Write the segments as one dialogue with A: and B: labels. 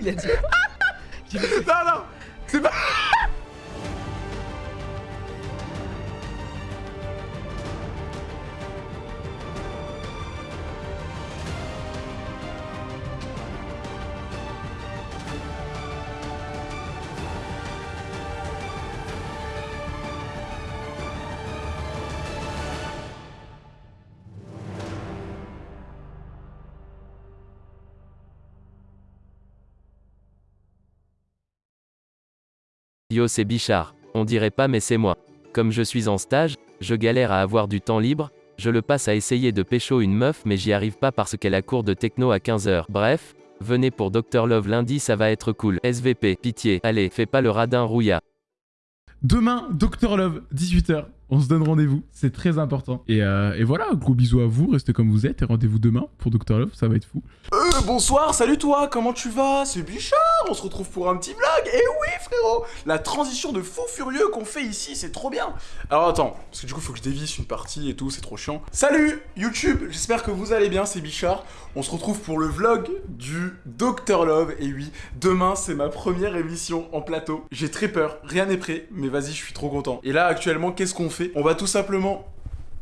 A: Il a dit.
B: Non, non C'est pas...
C: Yo, c'est Bichard. On dirait pas, mais c'est moi. Comme je suis en stage, je galère à avoir du temps libre, je le passe à essayer de pécho une meuf, mais j'y arrive pas parce qu'elle a cours de techno à 15h. Bref, venez pour Dr Love lundi, ça va être cool. SVP, pitié, allez, fais pas le radin rouilla.
B: Demain, Dr Love, 18h. On se donne rendez-vous, c'est très important. Et, euh, et voilà, gros bisous à vous, restez comme vous êtes et rendez-vous demain pour Dr Love, ça va être fou.
D: Euh, bonsoir, salut toi, comment tu vas? C'est Bichard, on se retrouve pour un petit vlog. Et oui, frérot, la transition de fou furieux qu'on fait ici, c'est trop bien. Alors attends, parce que du coup, faut que je dévisse une partie et tout, c'est trop chiant. Salut YouTube, j'espère que vous allez bien, c'est Bichard. On se retrouve pour le vlog du Dr Love. Et oui, demain, c'est ma première émission en plateau. J'ai très peur, rien n'est prêt, mais vas-y, je suis trop content. Et là, actuellement, qu'est-ce qu'on fait? On va tout simplement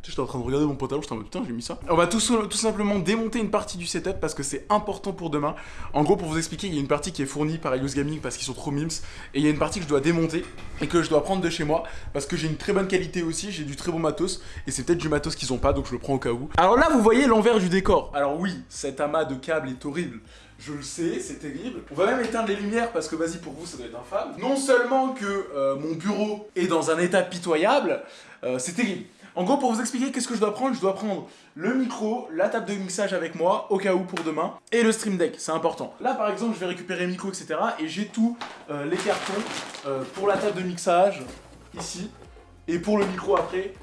D: J'étais en train de regarder mon pantalon, j'étais en mode putain, j'ai mis ça. On va tout, tout, simplement démonter une partie du setup parce que c'est important pour demain. En gros, pour vous expliquer, il y a une partie qui est fournie par Elios Gaming parce qu'ils sont trop mimes. Et il y a une partie que je dois démonter et que je dois prendre de chez moi parce que j'ai une très bonne qualité aussi, j'ai du très bon matos. Et c'est peut-être du matos qu'ils ont pas, donc je le prends au cas où. Alors là, vous voyez l'envers du décor. Alors oui, cet amas de câbles est horrible. Je le sais, c'est terrible. On va même éteindre les lumières parce que vas-y pour vous ça doit être infâme. Non seulement que euh, mon bureau est dans un état pitoyable, euh, c'est terrible. En gros, pour vous expliquer qu'est-ce que je dois prendre, je dois prendre le micro, la table de mixage avec moi, au cas où pour demain, et le stream deck, c'est important. Là, par exemple, je vais récupérer le micro, etc. Et j'ai tous euh, les cartons pour la table de mixage, ici, et pour le micro après,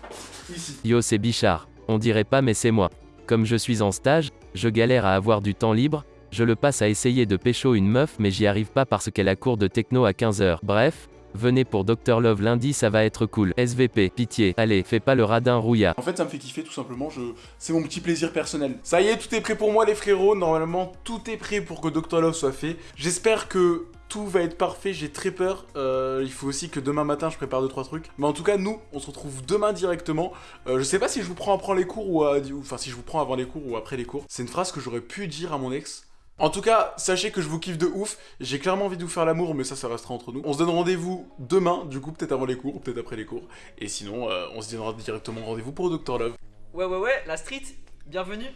D: ici.
C: Yo, c'est Bichard. On dirait pas, mais c'est moi. Comme je suis en stage, je galère à avoir du temps libre, je le passe à essayer de pécho une meuf, mais j'y arrive pas parce qu'elle a cours de techno à 15h. Bref, Venez pour Dr Love lundi, ça va être cool. SVP, pitié, allez, fais pas le radin rouilla.
D: En fait, ça me fait kiffer tout simplement, c'est mon petit plaisir personnel. Ça y est, tout est prêt pour moi les frérots, normalement tout est prêt pour que Dr Love soit fait. J'espère que tout va être parfait, j'ai très peur. Euh, il faut aussi que demain matin je prépare 2-3 trucs. Mais en tout cas, nous, on se retrouve demain directement. Euh, je sais pas si je vous prends après les cours ou Enfin, si je vous prends avant les cours ou après les cours. C'est une phrase que j'aurais pu dire à mon ex. En tout cas, sachez que je vous kiffe de ouf. J'ai clairement envie de vous faire l'amour, mais ça, ça restera entre nous. On se donne rendez-vous demain, du coup, peut-être avant les cours ou peut-être après les cours. Et sinon, euh, on se donnera directement rendez-vous pour Dr Love.
A: Ouais, ouais, ouais, la street, bienvenue.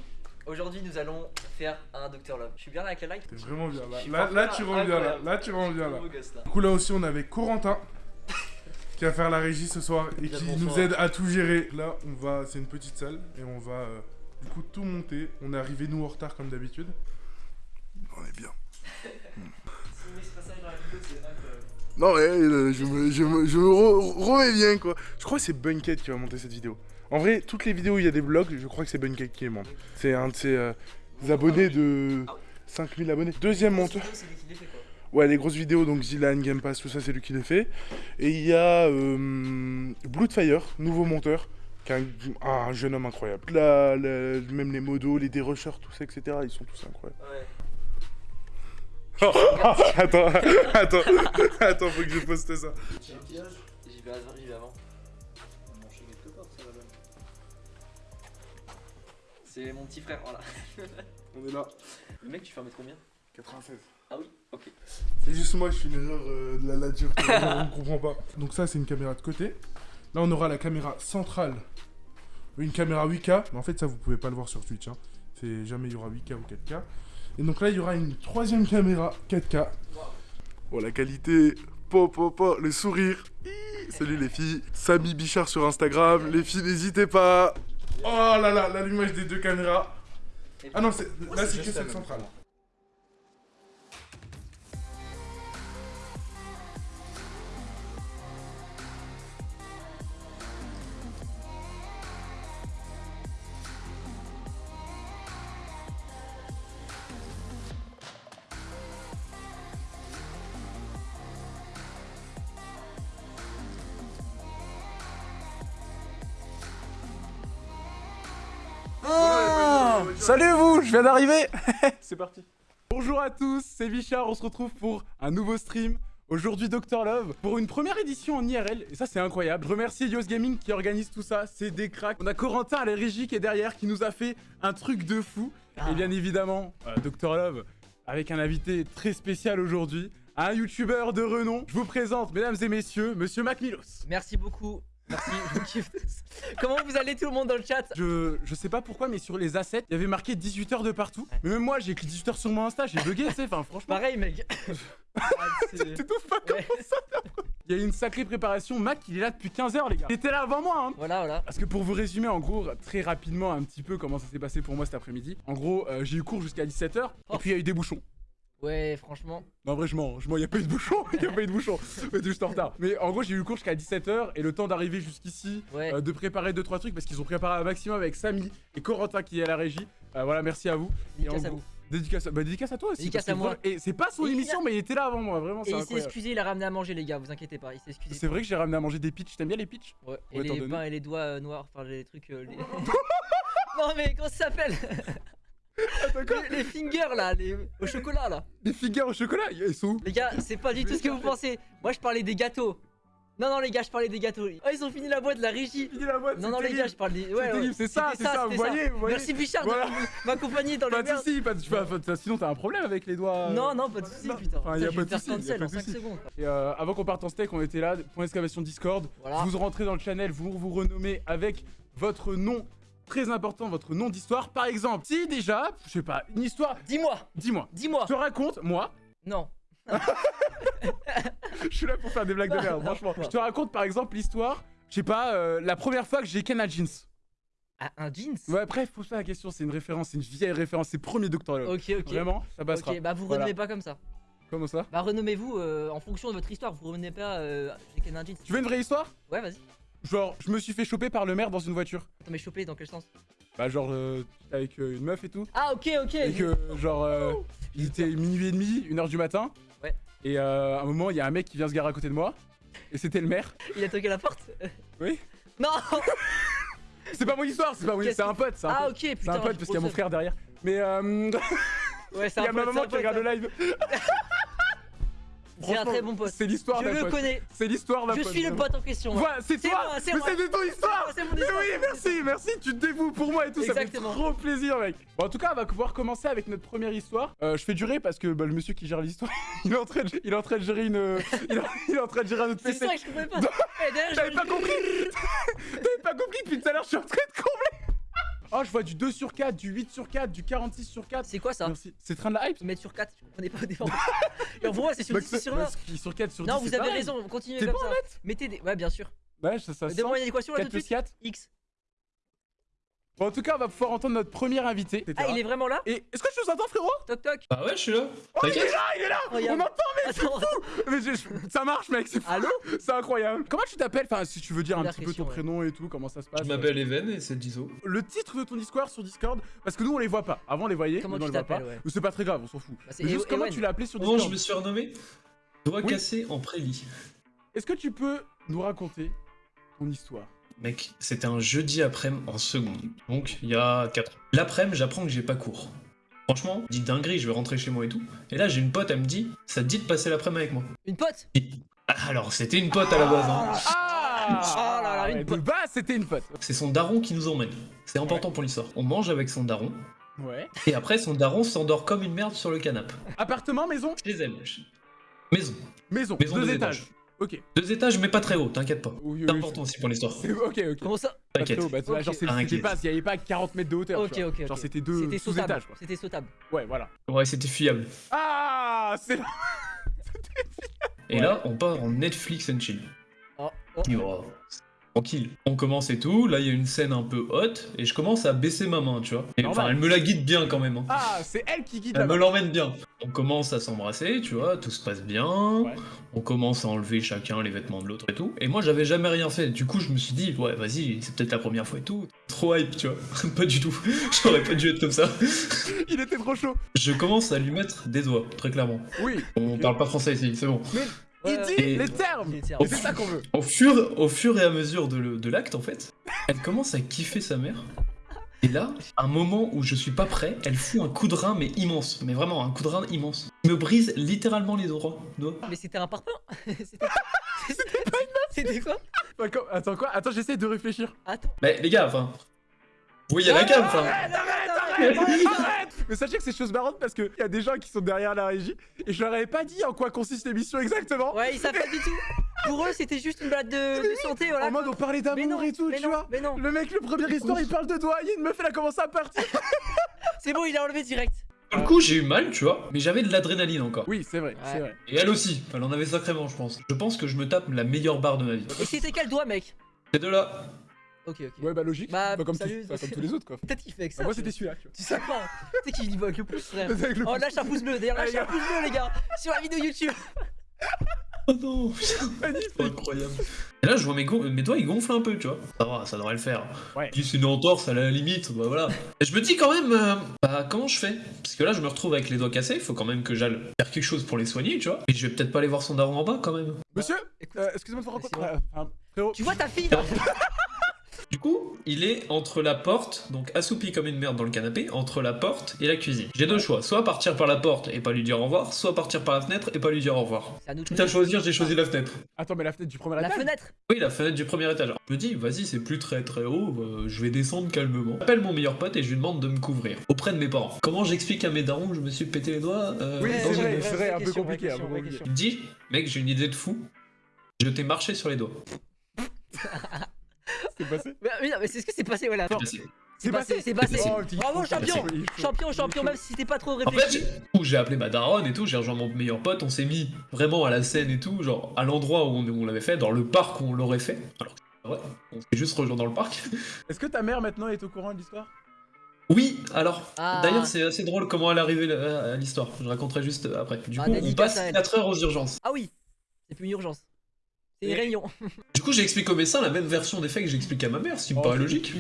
A: Aujourd'hui, nous allons faire un Dr Love. Je suis bien là avec la light
B: T'es vraiment bien là. Là, tu rends bien là. Là, tu rends bien là. Du coup, là aussi, on avait Corentin qui va faire la régie ce soir et qui nous aide à tout gérer. Là, on va, c'est une petite salle et on va euh, du coup tout monter. On est arrivé nous en retard comme d'habitude est bien. Non, mais euh, je me, je me, je me remets bien, quoi. Je crois que c'est Bunket qui va monter cette vidéo. En vrai, toutes les vidéos où il y a des vlogs, je crois que c'est Bunket qui les monte. C'est un de ses euh, abonnés de 5000 abonnés. Deuxième monteur. Ouais, les grosses vidéos, donc Zilan, Game Pass, tout ça, c'est lui qui les fait. Et il y a euh, Bloodfire, nouveau monteur, qui est un, jeune homme incroyable. Là, même les modos, les dérushers, tout ça, etc., ils sont tous incroyables. Ouais. attends, attends, attends, faut que je poste ça. J'y vais avant.
A: C'est mon petit frère, voilà.
B: On est là.
A: Le mec, tu fais un mètre combien?
B: 96.
A: Ah oui, ok.
B: C'est juste moi, je suis une erreur euh, de la nature, on comprend pas. Donc ça, c'est une caméra de côté. Là, on aura la caméra centrale. Une caméra 8K, mais en fait, ça, vous pouvez pas le voir sur Twitch. Hein. C'est jamais il y aura 8K ou 4K. Et donc là, il y aura une troisième caméra 4K. Bon, la qualité, po, po, po, le sourire. Salut les filles. Samy Bichard sur Instagram. Les filles, n'hésitez pas. Oh là là, l'allumage des deux caméras. Ah non, là, c'est que celle centrale.
D: Salut vous, je viens d'arriver C'est parti Bonjour à tous, c'est Bichard, on se retrouve pour un nouveau stream. Aujourd'hui Dr Love pour une première édition en IRL et ça c'est incroyable. Je remercie Yos Gaming qui organise tout ça, c'est des cracks. On a Corentin à la régie qui est derrière qui nous a fait un truc de fou.
A: Ah.
D: Et bien évidemment, euh, Dr Love avec un invité très spécial aujourd'hui, un youtubeur de renom. Je vous présente mesdames et messieurs, monsieur Mac Milos.
A: Merci beaucoup. Merci, je vous kiffe. Comment vous allez tout le monde dans le chat?
D: Je, je sais pas pourquoi, mais sur les assets, il y avait marqué 18h de partout. Mais même moi, j'ai écrit 18h sur mon Insta, j'ai bugué, tu sais. Enfin, franchement,
A: Pareil, mec. Ah, c'est-
D: t'étouffes pas
A: Ouais.
D: comme ça. Il y a eu une sacrée préparation. Mac, il est là depuis 15h, les gars. Il était là avant moi, hein.
A: Voilà, voilà.
D: Parce que pour vous résumer, en gros, très rapidement, un petit peu comment ça s'est passé pour moi cet après-midi. En gros, euh, j'ai eu cours jusqu'à 17h,
A: Oh.
D: et puis il y a eu des bouchons.
A: Ouais, franchement.
D: Non, en vrai, je mens, je mens, il n'y a pas eu de bouchons, il n'y a pas eu de bouchons. Mais juste en retard. Mais en gros, j'ai eu le cours jusqu'à 17h, et le temps d'arriver jusqu'ici,
A: Ouais.
D: euh, de préparer 2-3 trucs, parce qu'ils ont préparé un maximum avec Samy et Corentin qui est à la régie. Euh, voilà, merci à vous.
A: Dédicace à vous.
D: Dédicace à... Bah, dédicace à toi aussi.
A: Dédicace à moi.
D: Et c'est pas son
A: Et
D: émission, mais il était là avant moi, vraiment,
A: Et il s'est excusé, il a ramené à manger, les gars, vous inquiétez pas. Il s'est excusé.
D: C'est vrai que j'ai ramené à manger des pitchs. T'aimes bien les pitchs
A: Ouais. Et
D: Ouais,
A: les pains et les doigts euh, noirs, enfin les trucs. les- non, mais comment ça s'appelle? les, les fingers là, les... au chocolat là.
D: Des figures au chocolat, ils sont où?
A: Les gars, c'est pas du tout ce que vous pensez. Moi, je parlais des gâteaux. Non, non, les gars, je parlais des gâteaux. Oh, ils ont fini la boîte, la régie.
D: Fini la boîte,
A: Non, non, les gars, je parle des.
D: C'est
A: Ouais,
D: c'est ça, c'est ça, vous voyez, vous voyez.
A: Merci Bichard
D: Voilà.
A: de m'accompagner dans le
D: Pas de soucis, pas de Sinon, t'as un problème avec les doigts.
A: Non, non, pas de soucis, putain.
D: Enfin, y a pas de soucis, y a
A: cancel
D: pas
A: en
D: de
A: 5
D: soucis.
A: secondes.
D: Et euh, avant qu'on parte en steak, on était là, point d'exclamation Discord.
A: Voilà.
D: Vous rentrez dans le channel, vous vous renommez avec votre nom très important, votre nom d'histoire. Par exemple, si déjà, je sais pas, une histoire,
A: Dis-moi,
D: dis-moi,
A: dis-moi.
D: je te raconte, moi,
A: Non.
D: je suis là pour faire des blagues de merde, franchement. Je te raconte par exemple l'histoire, je sais pas, euh, la première fois que j'ai ken jeans.
A: Ah, un jeans?
D: Ouais, bref, pose pas la question, c'est une référence, c'est une vieille référence, c'est premier Love.
A: Ok, ok.
D: Vraiment, ça passera.
A: Ok, bah vous
D: Voilà.
A: renommez pas comme ça.
D: Comment ça?
A: Bah renommez-vous euh, en fonction de votre histoire. Vous renommez pas euh, j'ai qu'un jeans.
D: Tu veux une vraie histoire?
A: Ouais, vas-y.
D: Genre, je me suis fait choper par le maire dans une voiture.
A: Attends, mais choper dans quel sens?
D: Bah, genre, euh, avec euh, une meuf et tout.
A: Ah, ok, ok.
D: Et que, genre, euh, il était minuit et demi, une heure du matin.
A: Ouais.
D: Et euh, à un moment, il y a un mec qui vient se garer à côté de moi. Et c'était le maire.
A: Il a toqué la porte?
D: Oui.
A: Non
D: C'est pas mon histoire, c'est pas mon c'est un pote. C'est un,
A: Ah,
D: pote.
A: ok,
D: C'est
A: putain.
D: un pote parce qu'il y a mon frère derrière. Mais euh,
A: Ouais, c'est
D: il y
A: un
D: a ma
A: pote,
D: maman
A: c'est un
D: qui
A: pote,
D: regarde le live.
A: C'est un très bon pote.
D: C'est l'histoire
A: Je
D: d'un
A: le
D: pote.
A: connais.
D: C'est l'histoire d'un
A: Je
D: pote.
A: suis le pote en question.
D: Voilà, c'est
A: C'est
D: toi
A: moi, c'est
D: Mais
A: moi.
D: c'est de ton histoire
A: C'est mon
D: Mais
A: histoire,
D: oui,
A: c'est
D: merci, merci, tu te dévoues pour moi et tout,
A: Exactement.
D: ça fait trop plaisir, mec. Bon, en tout cas, on va pouvoir commencer avec notre première histoire. Euh, je fais durer parce que bah, le monsieur qui gère l'histoire, il est en train de, il est en train de gérer une, il est, il est en train de gérer un autre
A: C'est
D: PC.
A: ça que je comprenais pas. Eh,
D: T'avais
A: je-
D: pas compris T'avais pas compris depuis tout à l'heure, je suis en train de combler Oh, je vois du 2 sur 4, du 8 sur 4, du 46 sur 4.
A: C'est quoi ça
D: Merci. C'est train de la hype
A: mettre sur 4, je comprenais pas au départ. Et pour moi, c'est sur 10 sur 20.
D: Bah, sur 4 sur 10.
A: Non, vous avez raison, continuez comme ça. Mettez des. Ouais, bien sûr.
D: Ouais, ça, ça sent.
A: une équation là
D: 4
A: tout de
D: plus
A: suite.
D: 4.
A: X.
D: Bon, en tout cas, on va pouvoir entendre notre premier invité.
A: Ah, il est vraiment là
D: Et est-ce que tu nous entends, frérot
A: Toc toc.
E: Bah ouais, je suis là.
D: Oh, il est là, il est là
A: Regarde.
D: On entend, mais
A: Attends, attends.
D: Mais je- je- ça marche, mec, c'est fou.
A: Allô
D: C'est incroyable. Comment tu t'appelles? Enfin, si tu veux dire un
A: Première
D: petit peu ton
A: ouais.
D: prénom et tout, comment ça se passe.
E: Je m'appelle Even et c'est Dizo.
D: Le titre de ton Discord sur Discord, parce que nous on les voit pas. Avant on les voyait,
A: Comment
D: mais on
A: tu
D: les voit pas.
A: ouais.
D: C'est pas très grave, on s'en fout.
A: Bah, c'est
D: Mais juste comment tu l'as appelé sur
E: Comment
D: Discord
E: je me suis renommé? Doigt
D: Oui.
E: cassé en prélit.
D: Est-ce que tu peux nous raconter ton histoire?
E: Mec, c'était un jeudi après-midi en seconde. Donc, il y a 4 ans. L'après-midi, j'apprends que j'ai pas cours. Franchement, dit dinguerie, je vais rentrer chez moi et tout. Et là, j'ai une pote, elle me dit Ça te dit de passer l'après-midi avec moi?
A: Une pote?
E: Ah, Alors, c'était une pote à la base. hein.
D: Ah
A: Oh là là, une pote.
D: base c'était une pote.
E: C'est son daron qui nous emmène. C'est important pour l'histoire. On mange avec son daron.
D: Ouais.
E: Et après, son daron s'endort comme une merde sur le canapé.
D: Appartement, maison?
E: Chez elle. Maison.
D: Maison.
E: Maison
D: deux
E: deux
D: étages.
E: étages.
D: Ok.
E: Deux étages, mais pas très haut, t'inquiète pas.
D: Oui, oui,
E: C'est important aussi pour l'histoire.
D: Ok, ok.
A: Comment ça
D: Pas
E: T'inquiète.
D: bah, genre c'était pas, il y avait pas 40 mètres de hauteur.
A: Ok, ok,
D: Genre c'était deux
A: C'était
D: sous-étages
A: sautable.
D: quoi.
A: C'était sautable.
D: Ouais, voilà.
E: Ouais, c'était fiable.
D: Ah, c'est là.
E: Et
D: Ouais.
E: là, on part en Netflix and chill.
A: Oh, oh.
E: Oh, Tranquille. On commence et tout. Là, il y a une scène un peu haute. Et je commence à baisser ma main, tu vois. Et, enfin, elle me la guide bien quand même. hein.
D: Ah, c'est elle qui guide
E: Elle
D: la
E: me l'emmène bien. On commence à s'embrasser, tu vois, tout se passe bien.
D: Ouais.
E: On commence à enlever chacun les vêtements de l'autre et tout. Et moi, j'avais jamais rien fait. Du coup, je me suis dit, ouais, vas-y, c'est peut-être la première fois et tout. Trop hype, tu vois. pas du tout. J'aurais pas dû être comme ça.
D: Il était trop chaud.
E: Je commence à lui mettre des doigts, très clairement.
D: Oui.
E: On parle pas français ici, c'est bon.
D: Il
A: Ouais,
D: dit
E: Et-
D: les termes. Et c'est ça qu'on veut.
E: Au fur, au fur et à mesure de, le- de l'acte, en fait, elle commence à kiffer sa mère. Et là, un moment où je suis pas prêt, elle fout un coup de rein, mais immense. Mais vraiment, un coup de rein immense. Il me brise littéralement les doigts.
A: Mais c'était un parpaing C'était quoi? C'était quoi?
D: Attends, Attends quoi? Attends, j'essaie de réfléchir.
A: Attends.
E: Mais les gars, enfin. Vous voyez la cam, enfin.
D: Arrête, arrête, arrête, arrête Mais sachez que c'est chose marrante parce qu'il y a des gens qui sont derrière la régie et je leur avais pas dit en quoi consiste l'émission exactement.
A: Ouais, ils savent pas du tout. Pour eux, c'était juste une balade de, de santé, voilà.
D: En mode on parlait
A: Mais non,
D: d'amour et tout,
A: mais
D: tu
A: non,
D: vois.
A: Mais non,
D: Le mec, le premier histoire, il parle de doigts, il y a une meuf, elle a commencé à partir.
A: c'est bon, il a enlevé direct.
E: Pour le coup, j'ai eu mal, tu vois, mais j'avais de l'adrénaline encore.
D: Oui, c'est vrai, c'est vrai.
E: Et elle aussi, elle en avait sacrément, je pense. Je pense que je me tape la meilleure barre de ma vie.
A: Et c'était quel doigt, mec?
E: Ces deux-là.
A: Ok, ok.
D: Ouais, bah logique.
A: Bah,
D: Pas comme,
A: salut,
D: comme tous les autres quoi.
A: Peut-être qu'il fait avec ça.
D: Bah, moi
A: tu
D: c'était celui-là, tu vois.
A: Tu sais pas. Tu sais qu'il y va avec le pouce, frère.
D: Le
A: Oh, lâche un pouce bleu. D'ailleurs, lâche un pouce bleu, les gars. Sur la vidéo YouTube.
E: Oh non, putain.
D: Magnifique.
E: Incroyable. Et là, je vois mes, mes doigts, ils gonflent un peu, tu vois. Ça va, ça devrait le faire.
D: Ouais.
E: C'est une entorse à la limite, bah voilà. Et je me dis quand même, euh, bah comment je fais? Parce que là, je me retrouve avec les doigts cassés, il faut quand même que j'aille faire quelque chose pour les soigner, tu vois. Et je vais peut-être pas aller voir son daron en bas quand même.
D: Monsieur,
A: Écoute,
D: euh, excusez-moi de vous rencontrer. Enfin, frérot,
A: Tu vois ta fille? là
E: Du coup, il est entre la porte, donc assoupi comme une merde dans le canapé, entre la porte et la cuisine. J'ai deux choix, soit partir par la porte et pas lui dire au revoir, soit partir par la fenêtre et pas lui dire au revoir.
A: C'est à nous de
E: Quitte à
A: choisir.
E: j'ai choisi la fenêtre.
D: Attends, mais la fenêtre du premier
A: La
D: étage
A: fenêtre.
E: Oui, la fenêtre du premier étage. Je me dis, vas-y, c'est plus très très haut, euh, je vais descendre calmement. J'appelle mon meilleur pote et je lui demande de me couvrir auprès de mes parents. Comment j'explique à mes darons que je me suis pété les doigts euh,
D: Oui, c'est vrai, c'est vrai, un peu compliqué.
E: Il me dit, mec, j'ai une idée de fou. Je t'ai marché sur les doigts.
D: C'est passé
A: Mais, mais non, mais c'est ce que c'est passé, voilà.
E: C'est passé.
A: C'est passé, c'est passé.
E: passé.
D: Oh,
A: Bravo, champion. Champion, champion, même si t'es pas trop
E: En fait,
A: réfléchi.
E: j'ai appelé ma daronne et tout, j'ai rejoint mon meilleur pote, on s'est mis vraiment à la scène et tout, genre à l'endroit où on, l'avait fait, dans le parc où on l'aurait fait. Alors, ouais, on s'est juste rejoint dans le parc.
D: Est-ce que ta mère maintenant est au courant de l'histoire?
E: Oui, alors,
A: Ah.
E: d'ailleurs, c'est assez drôle comment elle est arrivée à à l'histoire. Je raconterai juste après. Du
A: Ah,
E: coup, on passe
A: à elle.
E: 4 heures aux urgences.
A: Ah oui, c'est plus une urgence.
E: Du coup, j'explique au médecin la même version des faits que j'explique à ma mère, ce qui me
D: Oh,
E: paraît logique.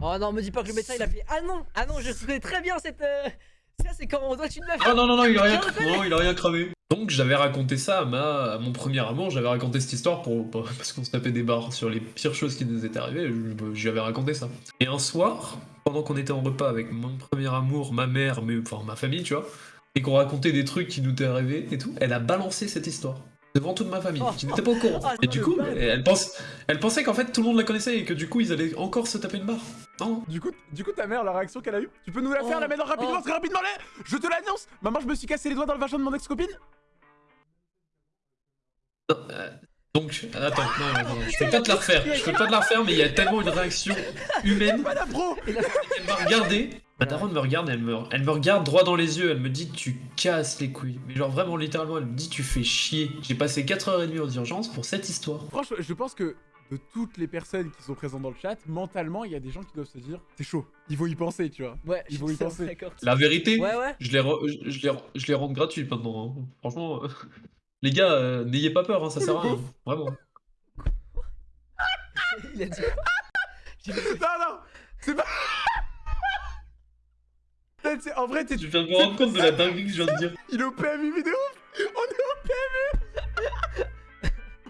A: Oh non, me dis pas que le médecin il a fait Ah non, ah non, je connais très bien cette. euh, Ça, c'est quand on doit une meuf.
E: Ah non, non, non, il a rien, non, il a rien cramé. Donc j'avais raconté ça à, ma, à mon premier amour, j'avais raconté cette histoire pour, parce qu'on se tapait des barres sur les pires choses qui nous étaient arrivées, j'y avais raconté ça. Et un soir, pendant qu'on était en repas avec mon premier amour, ma mère, mais, enfin ma famille, tu vois, et qu'on racontait des trucs qui nous étaient arrivés et tout, elle a balancé cette histoire. Devant toute ma famille,
A: Oh.
E: qui n'était pas au courant.
A: Ah,
E: et du coup, elle, pense, elle pensait qu'en fait tout le monde la connaissait et que du coup ils allaient encore se taper une barre. Non,
D: Du coup, du coup, ta mère, la réaction qu'elle a eue, tu peux nous la faire
A: Oh,
D: là maintenant rapidement,
A: oh.
D: très rapidement là Je te l'annonce Maman, je me suis cassé les doigts dans le vagin de mon ex-copine
E: Non, euh, donc, attends, non, attends, je peux pas te la refaire, je peux pas te la refaire, mais il y a tellement une réaction humaine.
D: La
E: Elle m'a regardé, ma daronne me regarde, elle me, elle me regarde droit dans les yeux, elle me dit tu casses les couilles. Mais genre vraiment littéralement, elle me dit tu fais chier. J'ai passé 4h30 aux urgences pour cette histoire.
D: Franchement, je pense que de toutes les personnes qui sont présentes dans le chat, mentalement, il y a des gens qui doivent se dire c'est chaud, il faut y penser, tu vois.
A: Ouais,
D: Ils vont y penser.
A: d'accord.
E: La vérité,
A: Ouais, ouais.
E: je les, re- je, je les, re- je les rends gratuites maintenant. hein. Franchement, euh, les gars, euh, n'ayez pas peur, hein, ça sert à rien. Vraiment.
A: Il a dit. J'ai dit-
D: Non, non C'est pas... En vrai, t'es-
E: Je viens de me rendre compte de la dinguerie que je viens de dire.
D: il est au PMU vidéo On est au PMU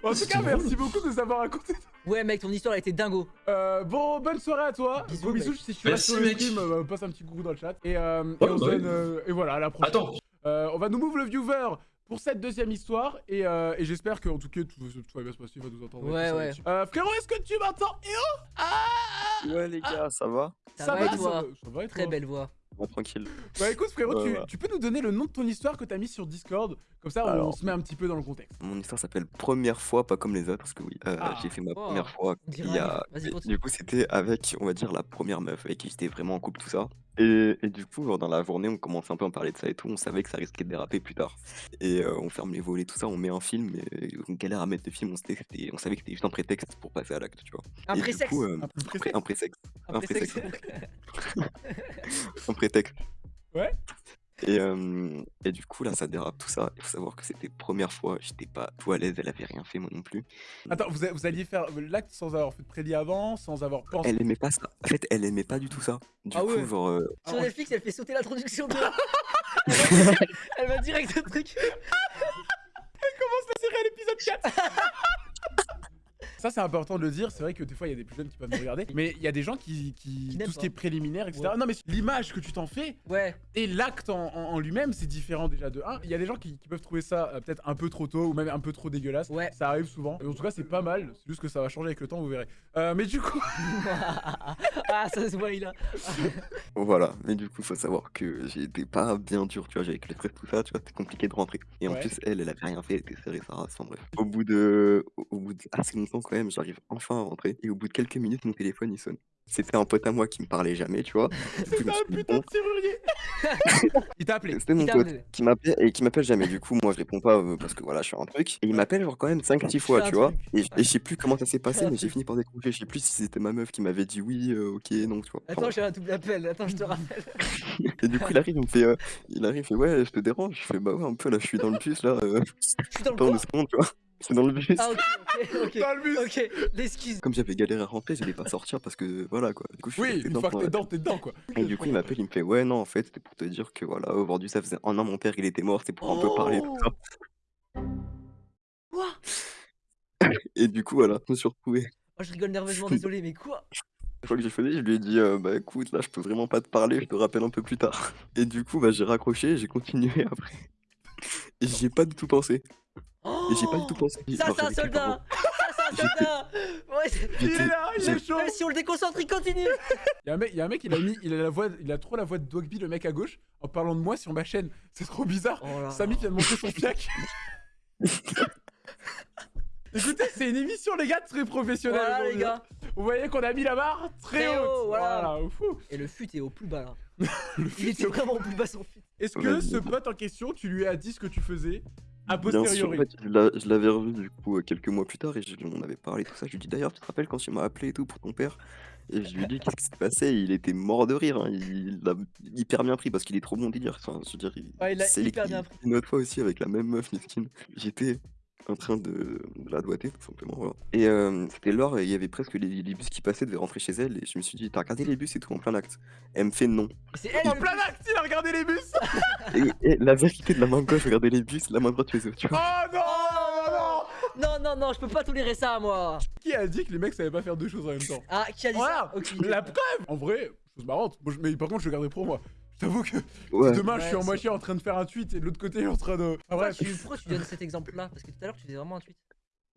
D: En tout cas, merci beaucoup de nous avoir raconté.
A: Ouais, mec, ton histoire elle était dingo.
D: Euh, bon, bonne soirée à toi.
A: Bisous,
D: Gros bisous,
A: mec.
D: si tu restes
E: Merci,
D: sur le stream, euh, passe un petit coucou dans le chat. Et, euh, et
E: Ouais,
D: on se
E: bah oui.
D: donne, euh, et voilà, à la prochaine.
E: Attends,
D: Euh, on va nous move le viewer pour cette deuxième histoire. Et, euh, et j'espère qu'en tout cas, tout, tout va bien se passer, il va nous entendre. et
A: Ouais,
D: ça
A: ouais.
D: Euh, frérot, est-ce que tu m'entends Eh oh Ah
F: Ouais les gars, ça va
A: Ça va et
D: ça
A: toi
D: va, ça va et
A: Très
D: toi
A: belle voix.
F: Bon, tranquille.
D: Bah écoute, frérot,
F: Ouais,
D: tu,
F: ouais.
D: tu peux nous donner le nom de ton histoire que t'as mis sur Discord? Comme ça, on
F: Alors.
D: se met un petit peu dans le contexte.
F: Mon histoire s'appelle Première fois, pas comme les autres, parce que oui, euh,
D: Ah.
F: j'ai fait ma
A: Oh,
F: première fois il y a... Du coup, c'était avec, on va dire, la première meuf avec qui j'étais vraiment en couple, tout ça. Et, et du coup, genre, dans la journée, on commençait un peu à en parler de ça et tout. On savait que ça risquait de déraper plus tard. Et euh, on ferme les volets, tout ça, on met un film. Et on galère à mettre le film. On, savait que c'était juste un prétexte pour passer à l'acte, tu vois.
A: Un
F: coup, euh,
D: Un
F: prétexte.
A: Un présexe.
F: un prétexte.
D: Ouais.
F: Et, euh, et du coup, là, ça dérape tout ça. Il faut savoir que c'était première fois, j'étais pas tout à l'aise, elle avait rien fait, moi non plus.
D: Attends, vous, a- vous alliez faire l'acte sans avoir fait de prélit avant, sans avoir pensé.
F: Elle aimait pas ça. En fait, elle aimait pas du tout ça. Du
A: Ah
F: coup,
A: ouais.
F: genre. euh,
A: Sur Netflix, elle fait sauter l'introduction de. elle, va, elle direct au truc.
D: la série à l'épisode 4 Ça, c'est important de le dire. C'est vrai que des fois, il y a des plus jeunes qui peuvent nous regarder. Mais il y a des gens qui. qui,
A: Qui n'aiment
D: tout ce qui est préliminaire, etc.
A: Ouais.
D: Non, mais l'image que tu t'en fais
A: Ouais.
D: et l'acte en, en- en lui-même, c'est différent déjà de 1. Il y a des gens qui, qui peuvent trouver ça euh, peut-être un peu trop tôt ou même un peu trop dégueulasse.
A: Ouais.
D: Ça arrive souvent. En tout cas, c'est pas mal. C'est juste que ça va changer avec le temps, vous verrez. Euh, mais du coup.
A: ah, ça se voit, il a.
F: Voilà, mais du coup, faut savoir que j'étais pas bien dur, tu vois, avec les frais, tout ça, tu vois, c'était compliqué de rentrer. Et en
D: Ouais.
F: plus, elle, elle avait rien fait, elle était serrée, race, enfin bref. Au bout de, au- au bout de assez longtemps quand même, j'arrive enfin à rentrer, et au bout de quelques minutes, mon téléphone, il sonne. C'était un pote à moi qui me parlait jamais, tu vois. Du coup, je me
D: Putain,
F: suis dit,
D: putain
F: bon,
D: de serrurier Il t'a appelé.
F: c'était mon pote qui m'appelle et qui m'appelle jamais. Du coup, moi, je réponds pas euh, parce que voilà, je suis un truc. Et il m'appelle genre quand même 5-6 fois, tu vois.
A: truc.
F: Et, je- et je sais plus comment ça s'est passé, mais j'ai fini par décrocher. Je sais plus si c'était ma meuf qui m'avait dit oui, euh, ok, non, tu vois. Enfin,
A: Attends, j'ai un double appel. Attends, je te rappelle.
F: Et du coup, il arrive, il me fait, euh, il arrive, il fait, ouais, je te dérange. Je fais, bah ouais, un peu, là, je suis dans le bus, là. Euh,
A: Je suis dans le
F: deux secondes, tu vois. C'est dans le bus.
A: Ah, ok, ok, ok.
D: Dans le bus.
A: Ok, l'excuse.
F: Comme j'avais galéré à rentrer, j'allais pas sortir parce que, voilà, quoi. Du coup, je suis
D: Oui, une
F: dedans
D: fois que t'es dedans, t'es dedans, quoi.
F: Et du coup, il m'appelle, il me fait, ouais, non, en fait, c'était pour te dire que, voilà, aujourd'hui, ça faisait un an, mon père, il était mort, c'est pour un peu parler, tout ça.
A: Quoi?
F: Et du coup, voilà, je me suis retrouvé.
A: Oh, je rigole nerveusement, désolé, mais quoi?
F: La fois que j'ai fait, je lui ai dit, euh, bah écoute, là, je peux vraiment pas te parler, je te rappelle un peu plus tard. Et du coup, bah, j'ai raccroché, j'ai continué après. Et j'y ai pas du tout pensé. Et j'ai pas du tout pensé.
A: Ça, c'est un soldat Ça, c'est un soldat Ouais,
D: Il est là, il est
F: j'ai-
D: chaud.
A: Même si on le déconcentre, il continue
D: Il y a un mec, il y a un mec, il a mis, il a la voix, il a trop la voix de Dogby, le mec à gauche, en parlant de moi sur ma chaîne. C'est trop bizarre.
A: Oh
D: Samy vient de montrer son fiac. Écoutez, c'est une émission, les gars, très professionnelle.
A: Voilà, les
D: aujourd'hui.
A: gars
D: Vous voyez qu'on a mis la barre très,
A: Très
D: haute.
A: haut, voilà.
D: fou.
A: Et le fut est au plus bas, là.
D: Le
A: Il était vraiment au plus bas, son fut.
D: Est-ce que ce pote en question, tu lui as dit ce que tu faisais? A
F: Bien sûr, en
D: posteriori
F: fait, je l'a- je l'avais revu du coup euh, quelques mois plus tard et je- on avait parlé tout ça. Je lui dis d'ailleurs, tu te rappelles quand tu m'as appelé et tout pour ton père? Et je lui ai dit qu'est-ce qui s'est passé? Il était mort de rire, hein, il l'a hyper bien pris parce qu'il est trop bon délire. Enfin, je veux dire, il,
A: Ouais, il l'a
F: c'est
A: hyper bien pris.
F: Une autre fois aussi avec la même meuf, Miskin. J'étais en train de, de la doigter tout simplement. voilà. Et euh, c'était l'heure et il y avait presque les, les bus qui passaient, devaient rentrer chez elle et je me suis dit, t'as regardé les bus et tout en plein acte Elle me fait non.
A: C'est elle
D: En
A: le
D: plein acte, il a regardé les bus
F: Et, et la vérité de la main gauche, regardez les bus, la main droite faisait autre chose.
D: Oh non, non, non
A: Non, non, non, je peux pas tolérer ça, moi
D: Qui a dit que les mecs savaient pas faire deux choses en même temps
A: Ah, qui a dit
D: Voilà,
A: ça Ok.
D: la preuve En vrai, chose marrante. Moi, je- mais par contre, je le garderai pour moi. Je t'avoue que
F: Ouais.
D: demain, je suis en moitié en train de faire un tweet et de l'autre côté, en train de. Ah, bref.
A: tu, pourquoi tu donnes cet exemple-là Parce que tout à l'heure, tu faisais vraiment un tweet.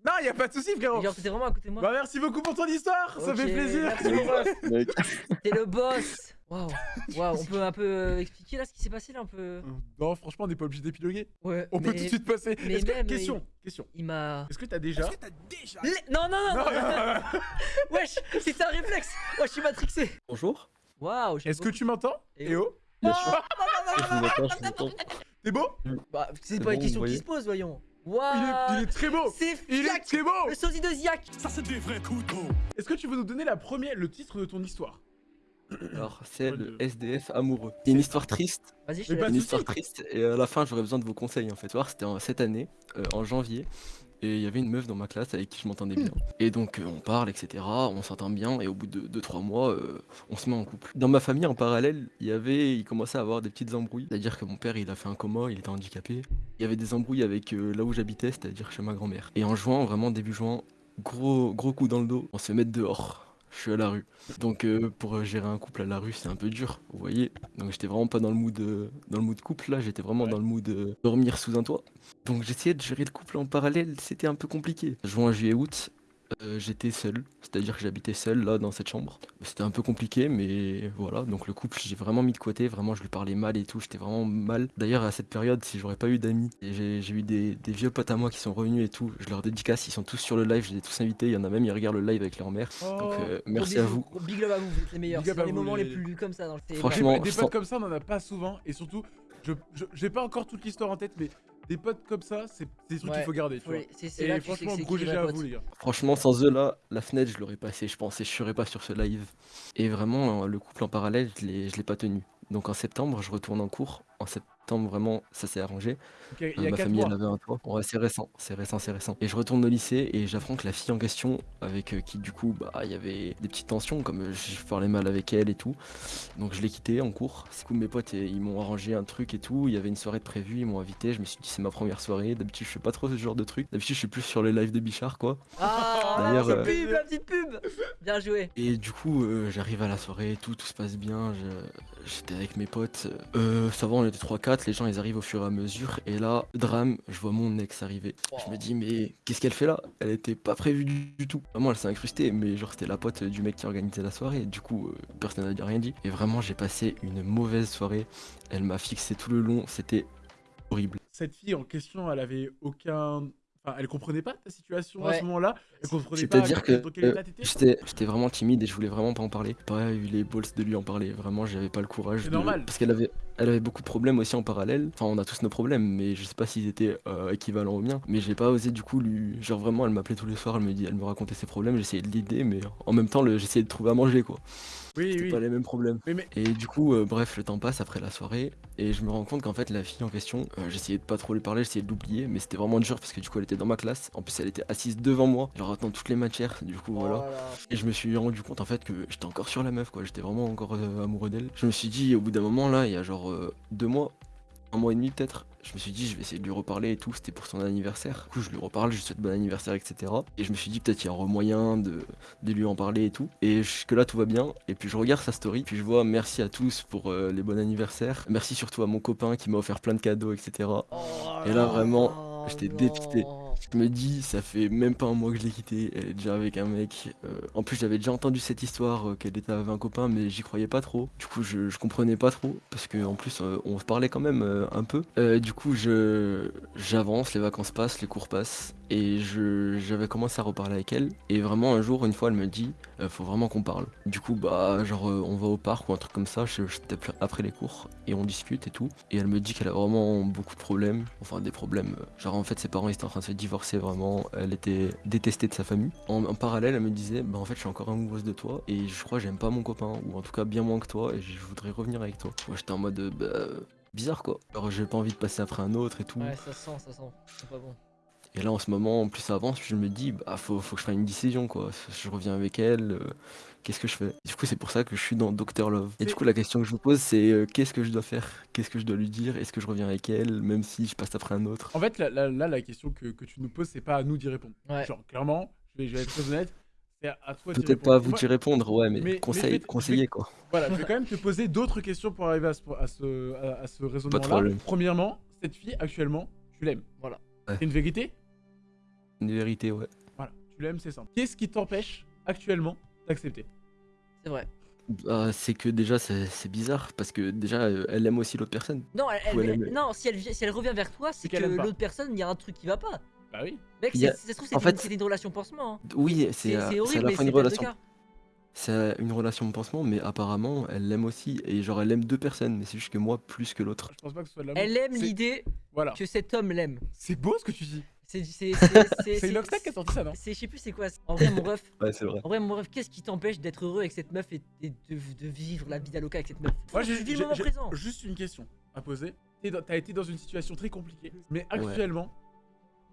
D: Non, y a pas de soucis, frérot.
A: Genre, t'étais vraiment à côté de moi.
D: Bah, merci beaucoup pour ton histoire, ça fait plaisir.
A: Merci, mon.
F: Mec,
A: T'es le boss Waouh Waouh, on peut un peu euh, expliquer là ce qui s'est passé là un peu?
D: Non, franchement, on n'est pas obligé d'épiloguer.
A: Ouais.
D: On peut tout de suite passer.
A: mais
D: Est-ce que-
A: même,
D: Question, question.
A: Il m'a.
D: Est-ce que t'as déjà.
A: Les- Non, non, non,
D: Non,
A: non,
D: non, non.
A: Wesh, c'était un réflexe Wesh, je suis matrixé
G: Bonjour.
A: Waouh j'ai
D: Est-ce que tu m'entends? Eh oh
G: Bien sûr.
D: T'es beau?
A: Bah, c'est
G: C'est
A: pas une question qui se pose, voyons.
D: Il
A: Waouh
D: est, il est très beau.
A: C'est
D: Il est très beau.
A: Le sosie de Ziak
D: Est-ce que tu veux nous donner la première, le titre de ton histoire?
G: Alors, c'est le SDF amoureux. C'est une histoire triste.
A: Vas-y, je te
G: Une histoire triste. Et à la fin, j'aurais besoin de vos conseils en fait. Voir, C'était en- cette année, euh, en janvier. Et il y avait une meuf dans ma classe avec qui je m'entendais bien. Et donc, euh, on parle, etc. On s'entend bien. Et au bout de 2-3 mois, euh, on se met en couple. Dans ma famille, en parallèle, il y avait, il commençait à avoir des petites embrouilles. C'est-à-dire que mon père, il a fait un coma, il était handicapé. Il y avait des embrouilles avec euh, là où j'habitais, c'est-à-dire chez ma grand-mère. Et en juin, vraiment début juin, gros, gros coup dans le dos. On se met dehors. Je suis à la rue. Donc euh, pour euh, gérer un couple à la rue, c'est un peu dur, vous voyez. Donc j'étais vraiment pas dans le mood euh, dans le mood couple là, j'étais vraiment
D: Ouais.
G: dans le mood euh, dormir sous un toit. Donc j'essayais de gérer le couple en parallèle, c'était un peu compliqué. Juin, juillet, août, euh, j'étais seul, c'est-à-dire que j'habitais seul là dans cette chambre. C'était un peu compliqué, mais voilà. Donc le couple, j'ai vraiment mis de côté, vraiment je lui parlais mal et tout, j'étais vraiment mal. D'ailleurs à cette période, si j'aurais pas eu d'amis, j'ai eu des, des vieux potes à moi qui sont revenus et tout, je leur dédicace, ils sont tous sur le live, je les ai tous invités, il y en a même, ils regardent le live avec leur mère. Donc
D: Oh.
G: euh,
A: Gros
G: merci à vous.
A: gros Big love à vous, vous êtes les meilleurs. C'est les moments
D: les-
A: les plus comme ça dans le
G: Franchement,
D: Des, potes
G: sens-
D: comme ça, on en a pas souvent. Et surtout, je je- j'ai pas encore toute l'histoire en tête, mais des potes comme ça, c'est des trucs
A: Ouais,
D: qu'il faut garder. Tu Et franchement, gros GG à vous, les gars.
G: Franchement, sans eux là, la fenêtre, je l'aurais passé, je pense, et je serais pas sur ce live. Et vraiment, le couple en parallèle, je l'ai pas tenu. Donc en septembre, je retourne en cours. En sept- septembre, vraiment, ça s'est arrangé.
D: Donc, il y a- il
G: Euh,
D: y a
G: ma
D: 4
G: famille, elle avait un toit. Ouais, c'est récent, c'est récent, c'est récent. Et je retourne au lycée et j'apprends que la fille en question, avec euh, qui du coup, bah, il y avait des petites tensions, comme euh, je parlais mal avec elle et tout. Donc je l'ai quittée en cours. Du coup, mes potes, ils m'ont arrangé un truc et tout. Il y avait une soirée de prévue, ils m'ont invité. Je me suis dit, c'est ma première soirée. D'habitude, je fais pas trop ce genre de truc. D'habitude, je suis plus sur les lives de Bichard, quoi.
A: Ah,
G: D'ailleurs,
A: la
G: euh,
A: petite pub, la petite pub Bien joué.
G: Et du coup, euh, j'arrive à la soirée, tout, tout se passe bien. je- J'étais avec mes potes. Euh, ça va, on était 3-4. Les gens, ils arrivent au fur et à mesure. Et là, drame, je vois mon ex arriver. Je me dis, mais qu'est-ce qu'elle fait là? Elle était pas prévue du, tout. Vraiment, elle s'est incrustée, mais genre, c'était la pote du mec qui organisait la soirée. Du coup, euh, personne n'a rien dit. Et vraiment, j'ai passé une mauvaise soirée. Elle m'a fixé tout le long. C'était horrible.
D: Cette fille en question, elle avait aucun. Enfin, elle comprenait pas ta situation à ce moment-là. Elle comprenait pas
G: C'est-à-dire que euh,
D: état t'étais.
G: j'étais j'étais vraiment timide et je voulais vraiment pas en parler. Pas eu les balls de lui en parler. Vraiment, j'avais pas le courage.
D: C'est
G: de-
D: normal.
G: Parce qu'elle avait, elle avait beaucoup de problèmes aussi en parallèle. Enfin, on a tous nos problèmes, mais je sais pas s'ils étaient euh, équivalents aux miens. Mais j'ai pas osé du coup lui. Genre vraiment, elle m'appelait tous les soirs, elle me dit, elle me racontait ses problèmes. J'essayais de l'aider, mais en même temps, le- j'essayais de trouver à manger quoi.
D: Oui, oui.
G: pas les mêmes problèmes.
D: Oui, mais-
G: Et du coup, euh, bref, le temps passe après la soirée et je me rends compte qu'en fait, la fille en question, euh, j'essayais de pas trop lui parler, j'essayais de l'oublier, mais c'était vraiment dur parce que du coup, elle était dans ma classe. En plus, elle était assise devant moi, genre dans toutes les matières. Du coup, voilà.
A: Oh.
G: Et je me suis rendu compte en fait que j'étais encore sur la meuf, quoi. J'étais vraiment encore euh, amoureux d'elle. Je me suis dit, au bout d'un moment, là, il y a genre deux mois, un mois et demi peut-être. Je me suis dit, je vais essayer de lui reparler et tout. C'était pour son anniversaire. Du coup, je lui reparle, je lui souhaite bon anniversaire, etc. Et je me suis dit, peut-être il y aura moyen de, lui en parler et tout. Et jusque-là, tout va bien. Et puis, je regarde sa story. Puis, je vois, merci à tous pour euh, les bons anniversaires. Merci surtout à mon copain qui m'a offert plein de cadeaux, etc. Et là, vraiment, j'étais dépité. Je me dis, ça fait même pas un mois que je l'ai quittée, elle est déjà avec un mec. euh, en plus, j'avais déjà entendu cette histoire euh, qu'elle était avec un copain, mais j'y croyais pas trop. Du coup, je, comprenais pas trop, parce que en plus, euh, on se parlait quand même un peu. Du coup, j'avance, les vacances passent, les cours passent, et j'avais commencé à reparler avec elle. Et vraiment, un jour, une fois, elle me dit, euh, faut vraiment qu'on parle. Du coup, bah, genre, euh, on va au parc ou un truc comme ça, je, après les cours, et on discute et tout. Et elle me dit qu'elle a vraiment beaucoup de problèmes, enfin des problèmes. euh, Genre, en fait, ses parents étaient en train de se divorcer vraiment, elle était détestée de sa famille. En, parallèle, elle me disait, bah, en fait, je suis encore amoureuse de toi, et je crois j'aime pas mon copain, ou en tout cas bien moins que toi, et je voudrais revenir avec toi. Moi, j'étais en mode, bah, bizarre quoi. Alors, j'ai pas envie de passer après un autre et tout.
A: Ouais, ça sent, ça sent. C'est pas bon.
G: Et là, en ce moment, en plus ça avance, je me dis, bah, faut, faut que je fasse une décision, quoi. Je reviens avec elle, euh, qu'est-ce que je fais? Du coup, c'est pour ça que je suis dans Doctor Love. Et du coup, la question que je vous pose, c'est euh, qu'est-ce que je dois faire? Qu'est-ce que je dois lui dire? Est-ce que je reviens avec elle, même si je passe après un autre?
D: En fait, là, là, là, la question que, que tu nous poses, c'est pas à nous d'y répondre.
A: Ouais.
D: Genre, clairement, je vais, je vais être très honnête, c'est à, toi
G: Peut-être pas à vous d'y répondre, ouais, mais, conseil, conseiller, quoi.
D: Voilà, je vais quand même te poser d'autres questions pour arriver à ce, à ce, à, à ce raisonnement-là.
G: problème.
D: Premièrement, cette fille, actuellement, tu l'aimes. Voilà.
G: Ouais.
D: C'est une vérité
G: Une vérité, ouais.
D: Voilà, tu l'aimes, c'est simple. Qu'est-ce qui t'empêche actuellement d'accepter?
A: C'est vrai.
G: Bah, c'est que déjà, c'est c'est bizarre, parce que déjà, euh, elle aime aussi l'autre personne.
A: Non, elle, elle-
G: Ouais, elle
A: elle-
G: aime-
A: non si, elle, si elle revient vers toi, c'est que l'autre personne, il y a un truc qui va pas.
D: Bah oui.
A: Mec,
G: a-
A: c'est- ça se trouve,
G: en
A: c'était une,
G: fait-
A: c'était une relation pansement. hein.
G: Oui, c'est
A: C'est
G: euh,
A: c'est
G: c'est à
A: horrible,
G: la
A: mais
G: fin
A: c'est
G: une relation. C'est une relation de pansement, mais apparemment, elle l'aime aussi. Et genre, elle aime deux personnes, mais c'est juste que moi, plus que l'autre.
D: Je pense pas que ce soit de l'amour.
A: Elle aime
D: C'est-
A: l'idée
D: Voilà.
A: que cet homme l'aime.
D: C'est beau ce que tu dis.
A: C'est c'est- c'est- c'est-
D: C'est Inoxtag qui a sorti ça, non
A: C'est je sais plus c'est quoi. En vrai mon ref,
G: Ouais, c'est vrai.
A: en vrai mon ref, qu'est-ce qui t'empêche d'être heureux avec cette meuf et, et de, de vivre la vie d'Aloca avec cette meuf?
D: Moi, j'ai
A: que tu vis
D: j'ai-
A: le moment
D: j'ai
A: présent.
D: juste une question à poser. T'es dans- T'as été dans une situation très compliquée, mais actuellement,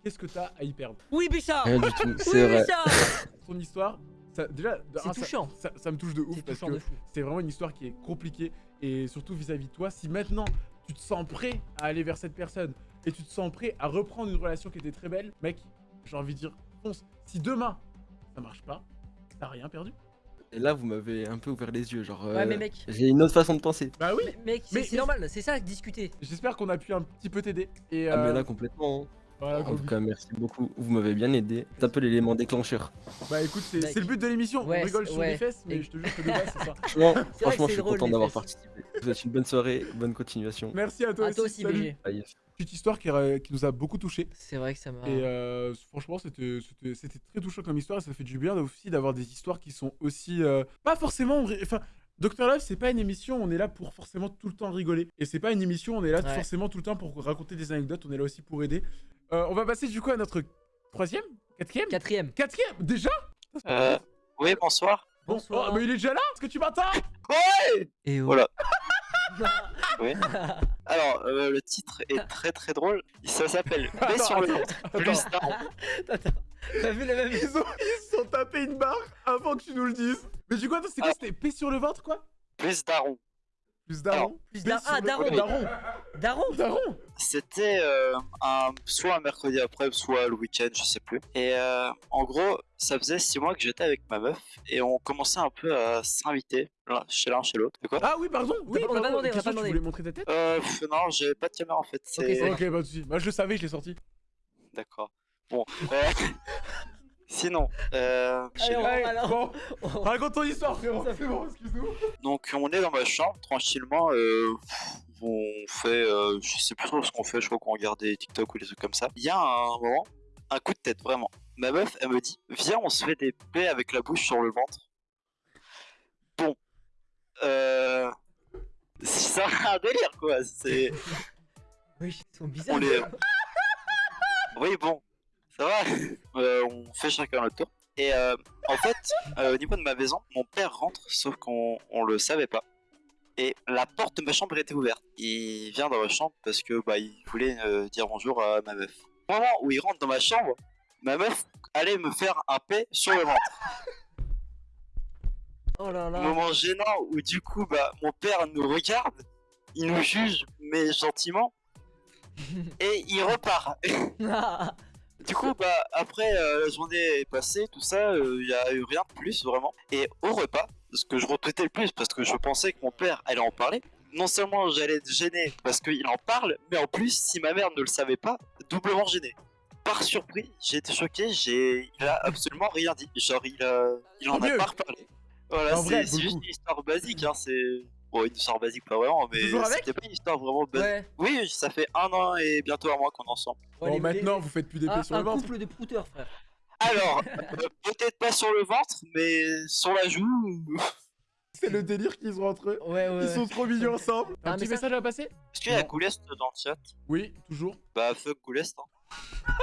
D: qu'est-ce que t'as à y perdre?
A: Oui Bichard
G: Rien du tout,
A: Oui
G: c'est vrai.
A: Bichard
D: Ton histoire, ça, déjà,
A: C'est touchant.
D: Ça, ça me touche de ouf
A: C'est
D: parce que c'est vraiment une histoire qui est compliquée et surtout vis-à-vis de toi. Si maintenant tu te sens prêt à aller vers cette personne et tu te sens prêt à reprendre une relation qui était très belle, mec, j'ai envie de dire, fonce. Si demain ça marche pas, t'as rien perdu.
G: Et là, vous m'avez un peu ouvert les yeux. Genre,
A: Ouais,
G: euh,
A: mais mec.
G: j'ai une autre façon de penser.
D: Bah oui,
A: Mais- Mec, c'est
D: Mais-
A: c'est
D: mais-
A: normal, c'est ça, discuter.
D: j'espère qu'on a pu un petit peu t'aider. Et
G: Ah, mais
D: euh,
G: là, complètement. hein.
D: Voilà,
G: En tout cas, merci beaucoup. Vous m'avez bien aidé. C'est un peu l'élément déclencheur.
D: Bah écoute, c'est c'est le but de l'émission.
A: Ouais,
D: On rigole sur
A: ouais.
D: les fesses, mais
A: Et-
D: je te jure que de base, c'est ça.
G: Franchement,
A: que
G: franchement
A: c'est
G: je suis
A: drôle,
G: content d'avoir participé. Je vous souhaite une bonne soirée, bonne continuation.
D: Merci à toi
A: À
D: aussi.
A: toi aussi. BG.
G: Ah.
D: Petite histoire qui, euh, qui nous a beaucoup touché.
A: C'est vrai que ça m'a.
D: Et euh, franchement, c'était c'était- c'était très touchant comme histoire et ça fait du bien aussi d'avoir des histoires qui sont aussi. euh, pas forcément. Enfin, Docteur Love, c'est pas une émission, on est là pour forcément tout le temps rigoler. Et c'est pas une émission, on est là
A: Ouais.
D: forcément tout le temps pour raconter des anecdotes, on est là aussi pour aider. Euh, on va passer du coup à notre troisième Quatrième
A: Quatrième.
D: Quatrième Déjà
H: Euh, oui, bonsoir.
D: Bon,
A: Bonsoir.
D: oh, mais il est déjà là Est-ce que tu m'entends
H: Ouais
A: Et oh.
H: Voilà. Oui. Alors, euh, le titre est très très drôle. Ça s'appelle Paix sur le ventre, plus daron.
A: Attends, t'as vu la même
D: Ils ont, ils se sont tapé une barre avant que tu nous le dises. Mais du coup, attends, c'est quoi C'était paix sur le ventre, quoi?
H: Plus daron.
D: Plus daron.
A: Plus
D: Paix
A: dar-
D: sur
A: ah, daron.
D: Daron.
A: Daron
D: Daron.
H: C'était euh, un, soit un mercredi après, soit le week-end, je sais plus. Et euh, en gros, ça faisait six mois que j'étais avec ma meuf et on commençait un peu à s'inviter chez l'un chez l'autre. Quoi?
D: Ah oui, pardon. Oui,
A: pas- on a pas demandé, on pas
D: tu
A: demandé.
D: voulais montrer ta tête?
H: Euh, pff, non, j'avais pas de caméra en fait.
D: Ok, pas de soucis. Bah, je le savais, je l'ai sorti.
H: D'accord. Bon. Sinon, euh,
A: Allez, on- alors-
D: bon, raconte ton histoire, frérot. C'est bon, excuse-nous.
H: donc on est dans ma chambre tranquillement. Euh, on fait, euh, je sais plus trop ce qu'on fait. Je crois qu'on regarde des TikTok ou des trucs comme ça. Il y a un moment, un coup de tête vraiment. Ma meuf, elle me dit, viens, on se fait des plaies avec la bouche sur le ventre. Bon, euh, c'est un délire quoi. C'est,
A: Oui, ils sont bizarres.
H: on les, oui bon, ça va. Euh, on fait chacun notre tour. Et euh, en fait, euh, au niveau de ma maison, mon père rentre, sauf qu'on on le savait pas. Et la porte de ma chambre était ouverte. Il vient dans ma chambre parce que bah il voulait euh, dire bonjour à ma meuf. Au moment où il rentre dans ma chambre, ma meuf allait me faire un paix sur le ventre.
A: Oh là là.
H: Moment gênant où du coup bah mon père nous regarde, il nous juge mais gentiment et il repart. Du coup, bah, après euh, la journée est passée, tout ça, il y a eu rien de plus vraiment. Et au repas, ce que je retweetais le plus parce que je pensais que mon père allait en parler, non seulement j'allais être gêné parce qu'il en parle, mais en plus, si ma mère ne le savait pas, doublement gêné. Par surprise, j'ai été choqué, j'ai... il a absolument rien dit. Genre, il, a... il en a pas reparlé. Voilà, c'est juste une histoire basique, hein, c'est. Bon, une histoire basique, pas vraiment, mais c'était pas une histoire vraiment basique.
A: Ouais.
H: Oui, ça fait un an et bientôt un mois qu'on est ensemble.
D: Bon, maintenant,
A: les-
D: vous faites plus d'épée
A: un,
D: sur
A: un
D: le ventre.
A: couple de prouteurs, frère.
H: Alors, euh, peut-être pas sur le ventre, mais sur la joue.
D: C'est le délire qu'ils ont entre eux.
A: Ouais, ouais.
D: Ils sont trop mignons ensemble.
A: Ah,
D: Un
A: mais
D: petit
A: ça-
D: message à passer
H: Est-ce qu'il y a. Goulest dans le chat?
D: Oui, toujours.
H: Bah, fuck Goulest, hein.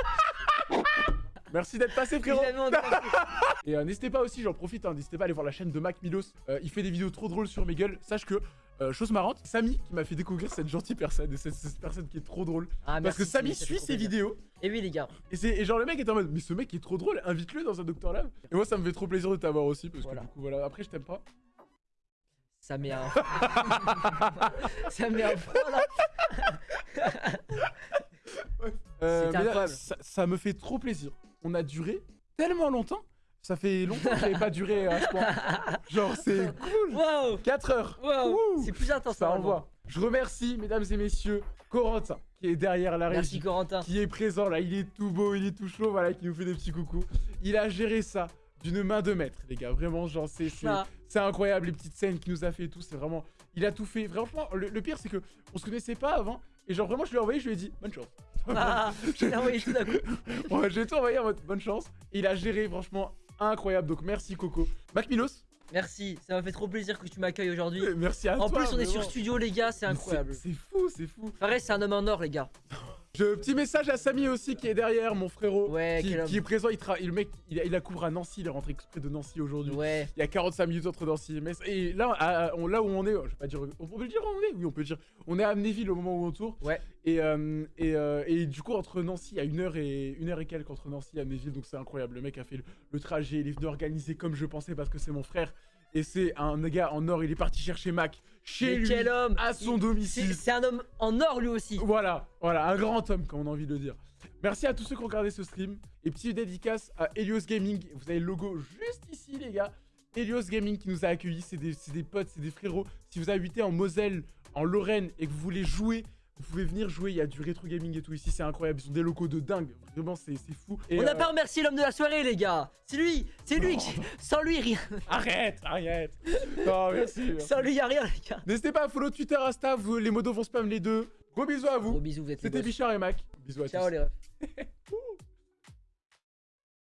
D: Merci d'être passé, frérot. Et euh, n'hésitez pas aussi, j'en profite, hein, n'hésitez pas à aller voir la chaîne de Mac Milos. Euh, il fait des vidéos trop drôles sur mes gueules. Sache que, euh, chose marrante, Samy qui m'a fait découvrir cette gentille personne et cette, cette personne qui est trop drôle.
A: Ah,
D: Parce
A: merci,
D: que Samy suit ses vidéos
A: Et oui, les gars.
D: et, genre le mec est en mode mais ce mec est trop drôle, invite-le dans un Docteur Lab. Et moi ça me fait trop plaisir de t'avoir aussi parce
A: Voilà.
D: que du coup voilà, après je t'aime pas.
A: Ça met un. ça met un froid là.
D: Euh,
A: C'était
D: mais là,
A: incroyable.
D: ça, ça me fait trop plaisir. On a duré tellement longtemps. Ça fait longtemps que j'avais pas duré à ce point. Genre c'est cool.
A: Waouh
D: 4 heures.
A: C'est plus intense
D: Ça envoie. Je remercie, mesdames et messieurs, Corentin, qui est derrière la
A: Merci
D: régie,
A: Corentin.
D: qui est présent là. Il est tout beau, il est tout chaud, voilà, qui nous fait des petits coucous. Il a géré ça d'une main de maître, les gars. Vraiment, genre, c'est c'est-
A: Ah.
D: incroyable, les petites scènes qu'il nous a fait et tout. C'est vraiment. Il a tout fait. Franchement, le, le pire, c'est que on se connaissait pas avant. Et genre, vraiment, je lui ai envoyé, je lui ai dit, bonne chance.
A: Ah,
D: Je-
A: a envoyé tout d'un coup.
D: Ouais, j'ai tout envoyé en mode bonne chance. Et il a géré, franchement, incroyable. Donc, merci, Coco. Mac Milos,
A: Merci, ça m'a fait trop plaisir que tu m'accueilles aujourd'hui.
D: merci à
A: En
D: toi.
A: plus, on est sur studio, les gars, c'est incroyable.
D: C'est fou, c'est fou.
A: Pareil, c'est un homme en or, les gars.
D: Je, petit message à Samy aussi qui est derrière, mon frérot.
A: Ouais,
D: qui, est présent. Il tra- le mec, il a, il a couvert à Nancy. Il est rentré exprès de Nancy aujourd'hui.
A: Ouais.
D: Il y a 45 minutes entre Nancy et Metz. Et là, à- à- on, là où on est, je vais pas dire. On peut le dire où on est? Oui, on peut le dire. On est à Amnéville au moment où on tourne.
A: Ouais.
D: Et, euh, et, euh, et du coup, entre Nancy, il y a une heure et, une heure et quelques entre Nancy et Amnéville. Donc c'est incroyable. Le mec a fait le, le trajet. Il est venu organiser comme je pensais parce que c'est mon frère. Et c'est un gars en or. Il est parti chercher Mac chez
A: Mais
D: lui.
A: quel homme
D: à son
A: Il-
D: domicile.
A: C'est un homme en or, lui aussi.
D: Voilà, voilà, un grand homme, comme on a envie de le dire. Merci à tous ceux qui ont regardé ce stream. Et petite dédicace à Helios Gaming. Vous avez le logo juste ici, les gars. Helios Gaming qui nous a accueillis. C'est des, c'est des potes, c'est des frérots. Si vous habitez en Moselle, en Lorraine et que vous voulez jouer, vous pouvez venir jouer. Il y a du rétro gaming et tout ici. C'est incroyable. Ils ont des locaux de dingue. Vraiment, c'est fou. Et,
A: On n'a
D: euh,
A: pas remercié l'homme de la soirée, les gars. C'est lui, c'est lui. qui- Sans lui, rien.
D: Arrête, arrête. Non, merci.
A: Sans lui, y a rien, les gars.
D: N'hésitez pas à follow Twitter, Insta. Vous, les modos vont spam les deux. Gros bisous à
A: Gros
D: vous.
A: bisous, vous êtes
D: C'était. Bichard et Mac. Bisous à
A: Ciao,
D: tous.
A: les refs.